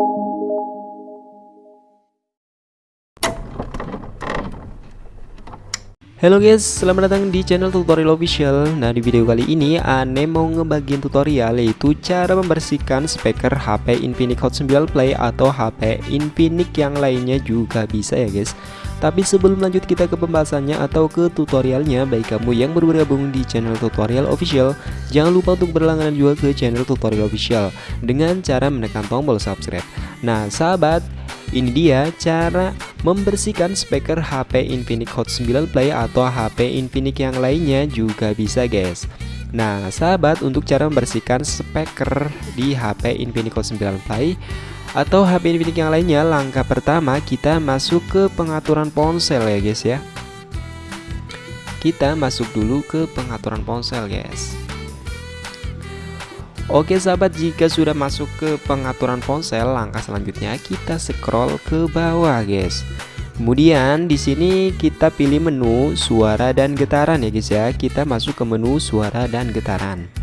Halo guys, selamat datang di channel tutorial official. Nah di video kali ini Ane mau ngebagiin tutorial yaitu cara membersihkan speaker HP Infinix Hot 9 Play atau HP Infinix yang lainnya juga bisa ya guys Tapi sebelum lanjut kita ke pembahasannya atau ke tutorialnya Baik kamu yang baru bergabung di channel tutorial official Jangan lupa untuk berlangganan juga ke channel tutorial official Dengan cara menekan tombol subscribe. Nah sahabat ini dia cara membersihkan speaker HP Infinix Hot 9 Play atau HP Infinix yang lainnya juga bisa guys. Nah sahabat untuk cara membersihkan speaker di HP Infinix Hot 9 Play atau HP Infinix yang lainnya langkah pertama kita masuk ke pengaturan ponsel ya guys ya. Kita masuk dulu ke pengaturan ponsel guys. Oke sahabat jika sudah masuk ke pengaturan ponsel langkah selanjutnya kita scroll ke bawah guys. Kemudian di sini kita pilih menu suara dan getaran ya guys ya. Kita masuk ke menu suara dan getaran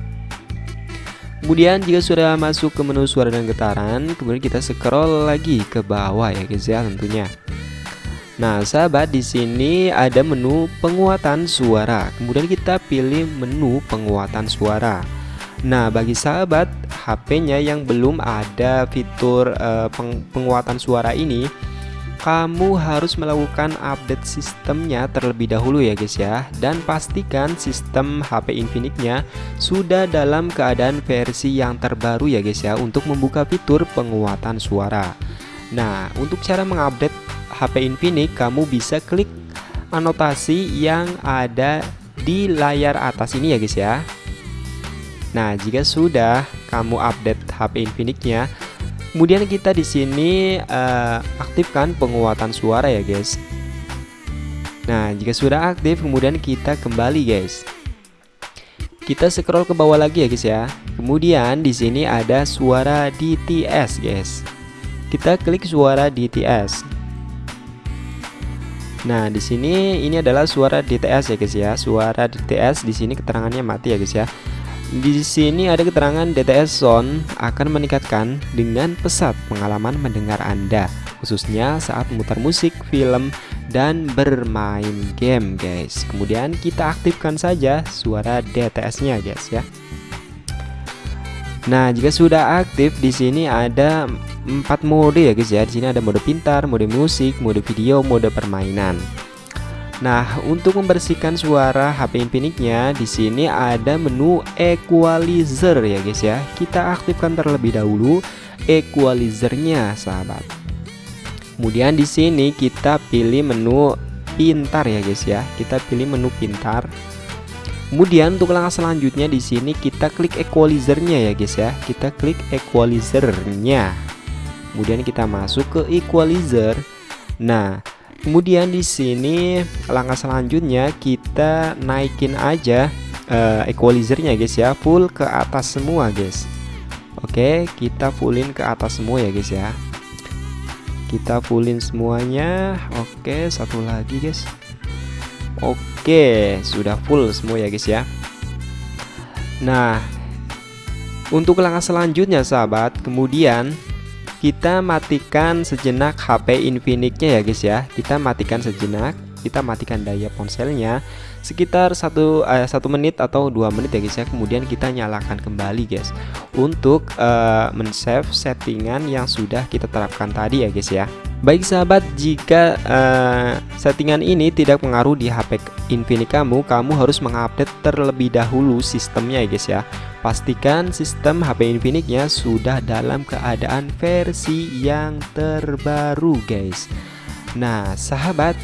Kemudian jika sudah masuk ke menu suara dan getaran kemudian kita scroll lagi ke bawah ya guys ya tentunya Nah, sahabat di sini ada menu penguatan suara. Kemudian kita pilih menu penguatan suara. Nah, bagi sahabat HP-nya yang belum ada fitur uh, peng penguatan suara ini, kamu harus melakukan update sistemnya terlebih dahulu ya guys ya dan pastikan sistem HP Infinix-nya sudah dalam keadaan versi yang terbaru ya guys ya untuk membuka fitur penguatan suara. Nah, untuk cara mengupdate HP Infinix, kamu bisa klik anotasi yang ada di layar atas ini ya guys ya. Nah, jika sudah kamu update HP Infinix-nya, kemudian kita di sini uh, aktifkan penguatan suara ya, guys. Nah, jika sudah aktif, kemudian kita kembali, guys. Kita scroll ke bawah lagi ya, guys ya. Kemudian di sini ada suara DTS, guys. Kita klik suara DTS. Nah, di sini ini adalah suara DTS ya, guys ya. Suara DTS di sini keterangannya mati ya, guys ya. Di sini ada keterangan DTS Zone akan meningkatkan dengan pesat pengalaman mendengar Anda, khususnya saat memutar musik, film, dan bermain game, guys. Kemudian kita aktifkan saja suara DTS-nya, guys ya. Nah, jika sudah aktif di sini ada empat mode ya, guys ya. Di sini ada mode pintar, mode musik, mode video, mode permainan. Nah, untuk membersihkan suara HP Infinix-nya di sini ada menu equalizer ya guys ya. Kita aktifkan terlebih dahulu equalizernya, sahabat. Kemudian di sini kita pilih menu pintar ya guys ya. Kita pilih menu pintar. Kemudian untuk langkah selanjutnya di sini kita klik equalizernya ya guys ya. Kita klik equalizernya. Kemudian kita masuk ke equalizer. Nah, Kemudian di sini langkah selanjutnya kita naikin aja uh, equalizernya guys ya, full ke atas semua guys. Oke, kita fullin ke atas semua ya guys ya. Kita fullin semuanya. Oke, satu lagi guys. Oke, sudah full semua ya guys ya. Nah, untuk langkah selanjutnya sahabat, kemudian kita matikan sejenak HP Infinix-nya ya guys ya. Kita matikan sejenak kita matikan daya ponselnya sekitar satu uh, satu menit atau dua menit ya guys ya kemudian kita nyalakan kembali guys untuk uh, men-save settingan yang sudah kita terapkan tadi ya guys ya Baik sahabat, jika uh, settingan ini tidak mengaruh di HP Infinix kamu, kamu harus mengupdate terlebih dahulu sistemnya ya guys ya. Pastikan sistem HP Infinix-nya sudah dalam keadaan versi yang terbaru guys. Nah, sahabat,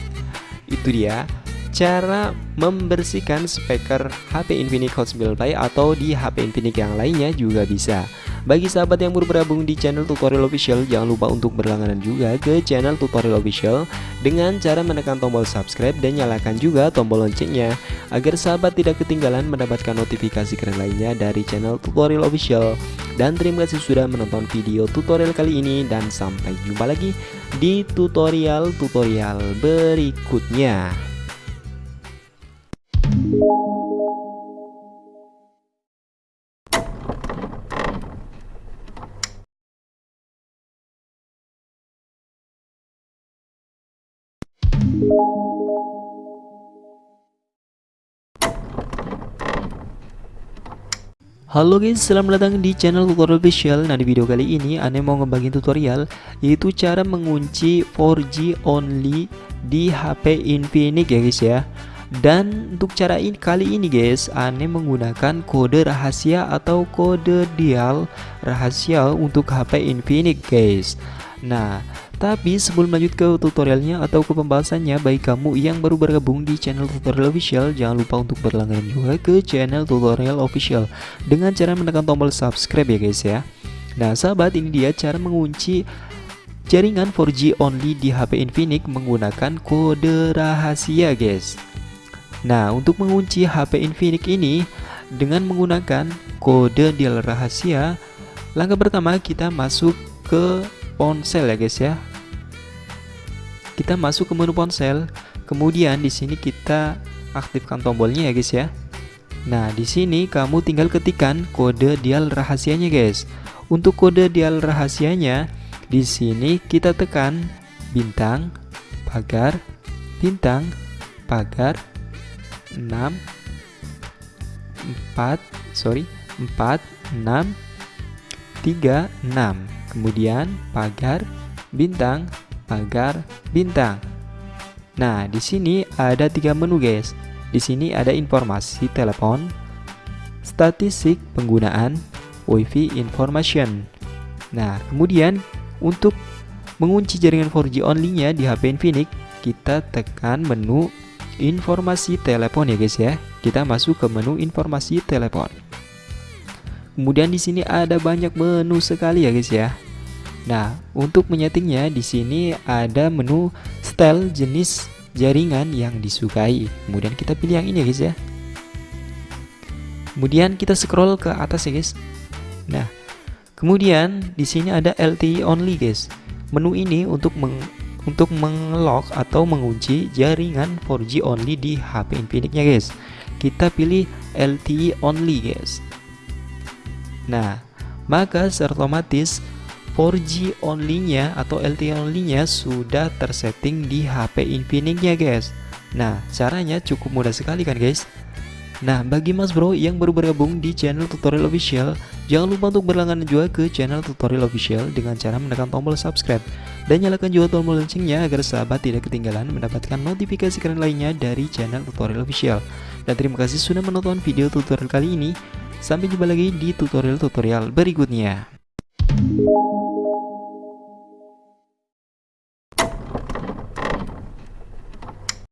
itu dia cara membersihkan speaker HP Infinix Hot 9 Play atau di HP Infinix yang lainnya juga bisa. Bagi sahabat yang baru bergabung di channel tutorial official Jangan lupa untuk berlangganan juga ke channel tutorial official Dengan cara menekan tombol subscribe dan nyalakan juga tombol loncengnya Agar sahabat tidak ketinggalan mendapatkan notifikasi keren lainnya dari channel tutorial official Dan terima kasih sudah menonton video tutorial kali ini Dan sampai jumpa lagi di tutorial-tutorial berikutnya Halo guys, selamat datang di channel tutorial official. Nah di video kali ini Ane mau ngebagiin tutorial Yaitu cara mengunci 4G only di HP Infinix ya guys ya. Dan untuk cara ini kali ini guys Ane menggunakan kode rahasia atau kode dial rahasia untuk HP Infinix guys. Nah tapi sebelum lanjut ke tutorialnya atau ke pembahasannya Bagi kamu yang baru bergabung di channel tutorial official Jangan lupa untuk berlangganan juga ke channel tutorial official Dengan cara menekan tombol subscribe ya guys ya. Nah sahabat ini dia cara mengunci jaringan 4G only di HP Infinix menggunakan kode rahasia guys. Nah untuk mengunci HP Infinix ini dengan menggunakan kode dial rahasia Langkah pertama kita masuk ke ponsel ya guys ya kita masuk ke menu ponsel. Kemudian di sini kita aktifkan tombolnya ya guys ya. Nah di sini kamu tinggal ketikkan kode dial rahasianya guys. Untuk kode dial rahasianya di sini kita tekan bintang pagar bintang pagar 6 4 sorry 4 6 3 6 kemudian pagar bintang pagar bintang. Nah, di sini ada tiga menu, guys. Di sini ada informasi telepon, statistik penggunaan, WiFi information. Nah, kemudian untuk mengunci jaringan 4G only-nya di HP Infinix, kita tekan menu informasi telepon ya, guys ya. Kita masuk ke menu informasi telepon. Kemudian di sini ada banyak menu sekali ya, guys ya. Nah, untuk menyetingnya di sini ada menu style jenis jaringan yang disukai. Kemudian kita pilih yang ini guys ya. Kemudian kita scroll ke atas ya guys. Nah, kemudian di sini ada LTE only guys. Menu ini untuk meng untuk mengelok atau mengunci jaringan 4G only di HP Infinix-nya guys. Kita pilih LTE only guys. Nah, maka secara otomatis 4G only-nya atau LTE only-nya sudah tersetting di HP Infinix-nya guys. Nah caranya cukup mudah sekali kan guys? Nah bagi mas bro yang baru bergabung di channel tutorial official Jangan lupa untuk berlangganan juga ke channel tutorial official dengan cara menekan tombol subscribe Dan nyalakan juga tombol loncengnya agar sahabat tidak ketinggalan mendapatkan notifikasi keren lainnya dari channel tutorial official. Dan terima kasih sudah menonton video tutorial kali ini. Sampai jumpa lagi di tutorial-tutorial berikutnya